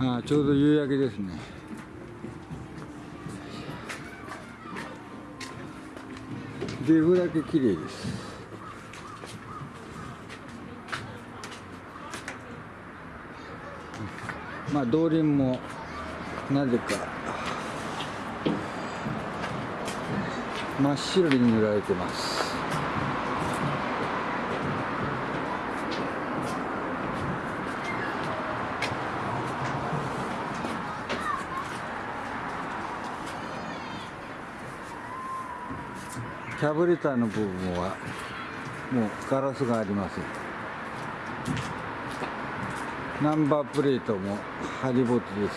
あちょうど夕焼けですね。デブだけ綺麗です。まあ動輪もなぜか真っ白に塗られてます。キャブレターの部分はもうガラスがありませんナンバープレートもハリボテで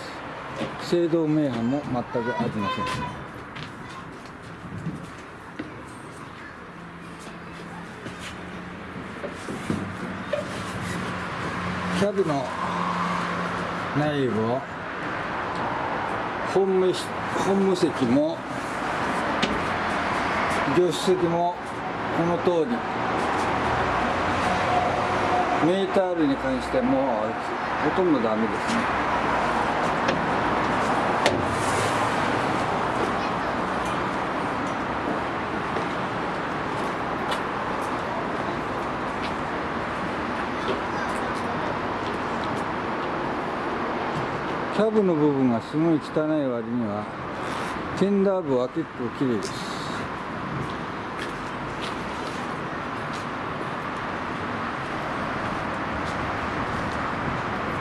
す。制動名阪も全くありません。キャブの内部を本務本務席も助手席もこの通り。メーター類に関してもほとんどダメですね。キャブの部分がすごい汚い割にはテンダー部は結構綺麗です。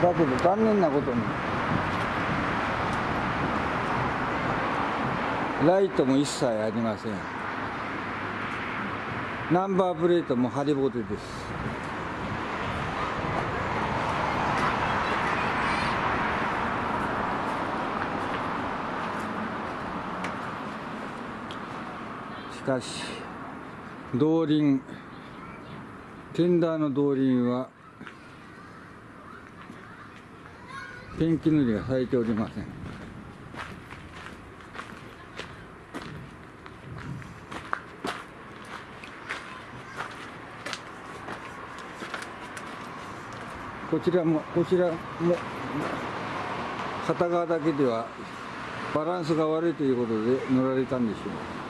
だけど残念なことに。ライトも一切ありません。ナンバープレートもハリボテです。しかし動輪テンダーの動輪はペンキ塗りがされておりません。こちらもこちらも片側だけではバランスが悪いということで塗られたんでしょう。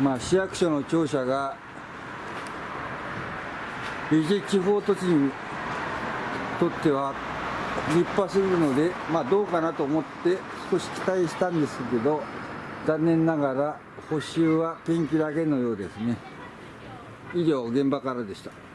まあ、市役所の庁舎が伊勢地方都市にとっては立派すぎるので、まあ、どうかなと思って少し期待したんですけど残念ながら補修はペンキだけのようですね。以上現場からでした。